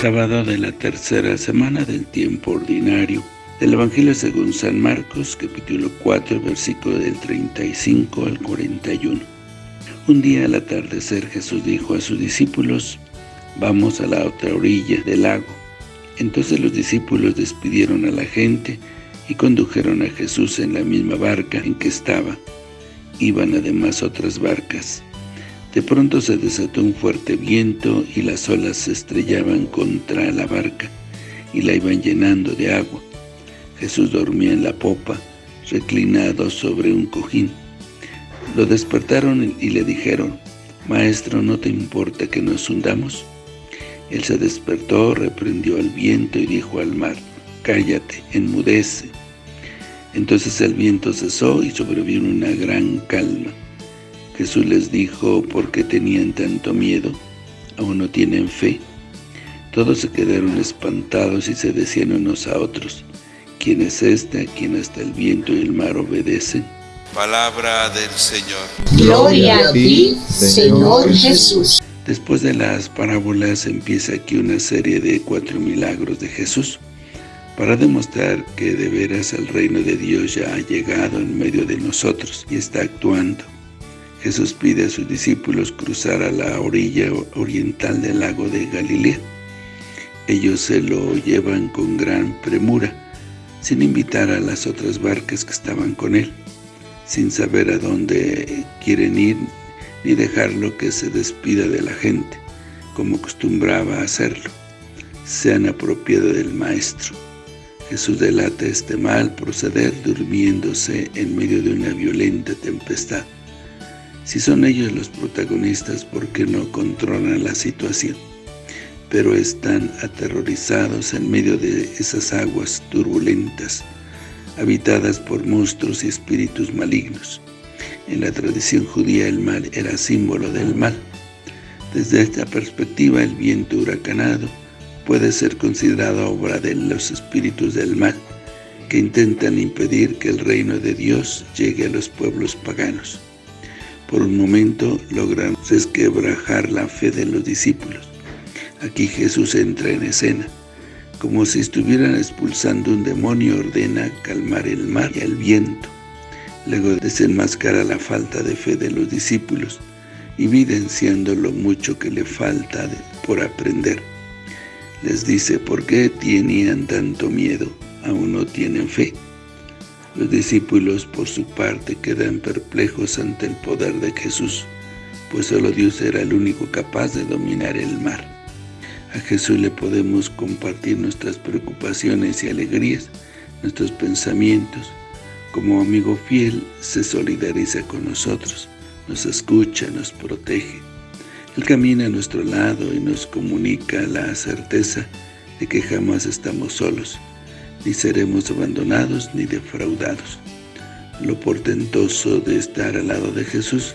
Sábado de la tercera semana del tiempo ordinario del Evangelio según San Marcos, capítulo 4, versículo del 35 al 41. Un día al atardecer Jesús dijo a sus discípulos, vamos a la otra orilla del lago. Entonces los discípulos despidieron a la gente y condujeron a Jesús en la misma barca en que estaba. Iban además otras barcas. De pronto se desató un fuerte viento y las olas se estrellaban contra la barca y la iban llenando de agua. Jesús dormía en la popa, reclinado sobre un cojín. Lo despertaron y le dijeron, Maestro, ¿no te importa que nos hundamos? Él se despertó, reprendió al viento y dijo al mar, Cállate, enmudece. Entonces el viento cesó y sobrevino una gran calma. Jesús les dijo, ¿por qué tenían tanto miedo? ¿Aún no tienen fe? Todos se quedaron espantados y se decían unos a otros, ¿quién es este a quien hasta el viento y el mar obedecen? Palabra del Señor. Gloria a ti, Señor Jesús. Después de las parábolas empieza aquí una serie de cuatro milagros de Jesús para demostrar que de veras el reino de Dios ya ha llegado en medio de nosotros y está actuando. Jesús pide a sus discípulos cruzar a la orilla oriental del lago de Galilea. Ellos se lo llevan con gran premura, sin invitar a las otras barcas que estaban con él, sin saber a dónde quieren ir, ni dejarlo que se despida de la gente, como acostumbraba hacerlo. Se han apropiado del Maestro. Jesús delata este mal proceder durmiéndose en medio de una violenta tempestad. Si son ellos los protagonistas, ¿por qué no controlan la situación? Pero están aterrorizados en medio de esas aguas turbulentas, habitadas por monstruos y espíritus malignos. En la tradición judía el mal era símbolo del mal. Desde esta perspectiva el viento huracanado puede ser considerado obra de los espíritus del mal, que intentan impedir que el reino de Dios llegue a los pueblos paganos. Por un momento logran resquebrajar la fe de los discípulos. Aquí Jesús entra en escena. Como si estuvieran expulsando un demonio, ordena calmar el mar y el viento. Luego desenmascara la falta de fe de los discípulos, evidenciando lo mucho que le falta por aprender. Les dice, ¿por qué tenían tanto miedo? ¿Aún no tienen fe? Los discípulos, por su parte, quedan perplejos ante el poder de Jesús, pues solo Dios era el único capaz de dominar el mar. A Jesús le podemos compartir nuestras preocupaciones y alegrías, nuestros pensamientos. Como amigo fiel, se solidariza con nosotros, nos escucha, nos protege. Él camina a nuestro lado y nos comunica la certeza de que jamás estamos solos, ni seremos abandonados ni defraudados. Lo portentoso de estar al lado de Jesús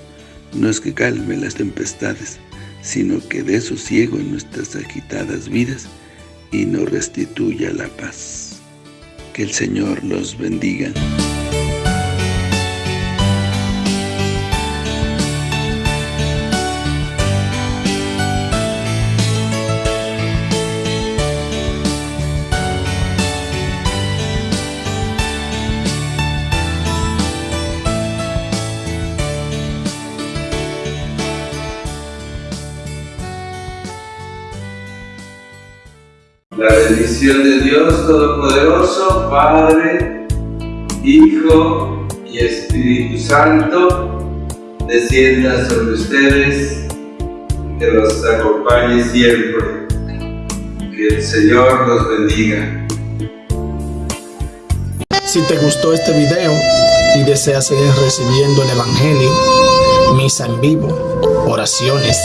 no es que calme las tempestades, sino que dé sosiego en nuestras agitadas vidas y nos restituya la paz. Que el Señor los bendiga. La bendición de Dios Todopoderoso, Padre, Hijo y Espíritu Santo, descienda sobre ustedes, que los acompañe siempre. Que el Señor los bendiga. Si te gustó este video y deseas seguir recibiendo el Evangelio, misa en vivo, oraciones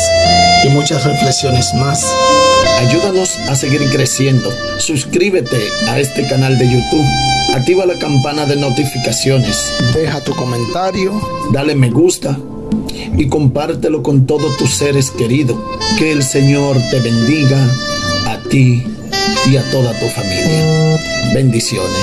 y muchas reflexiones más, Ayúdanos a seguir creciendo. Suscríbete a este canal de YouTube. Activa la campana de notificaciones. Deja tu comentario. Dale me gusta. Y compártelo con todos tus seres queridos. Que el Señor te bendiga a ti y a toda tu familia. Bendiciones.